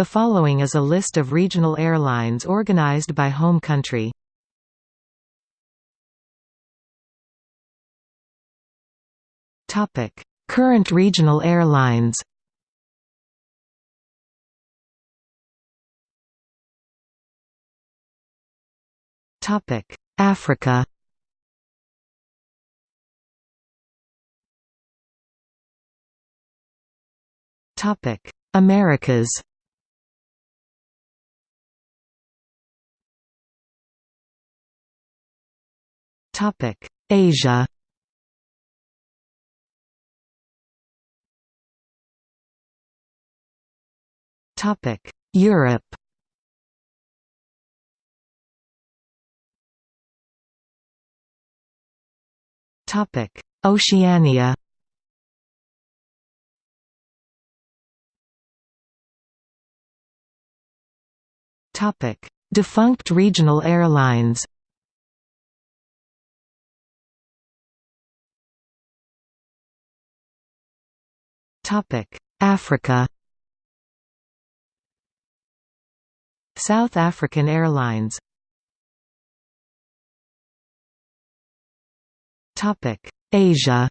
The following is a list of regional airlines organized by home country. Topic: Current regional airlines. Topic: Africa. Topic: Americas. Topic: Asia. Topic: Europe. Topic: Oceania. Topic: Defunct regional airlines. Africa. South African Airlines. Topic: Asia.